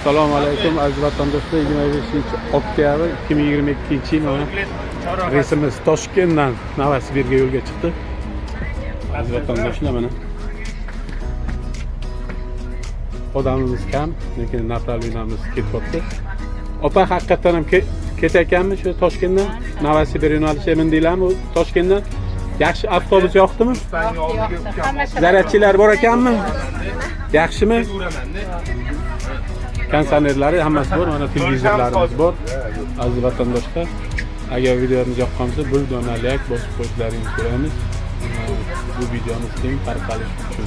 assalomu alaykum aziz vatandoshlar. 25 oktyabr 2022 yil mana reysimiz toshkentdan novosibirga yo'lga chiqdi. Aziz vatandoshlar mana. Odamimiz kam lekin направленияmiz ketyapti. Opa haqiqatdan ham ke- ketayotganmi shu toshkentdan? Novosibir yo'nalishi mindinglarmi toshkentdan? Yaxshi avtobus yoqdimi? Zaryadchilar bor ekanmi yaxshimi? Konsonerlari hammasi bor mana televizorlarimiz bor. Aziz vatandoshlar agar videomiz yoqqan bo'lsa bir dona layk bosib qo'yishlaringizni so'raymiz. Bu videomiz keng tarqalishi uchun.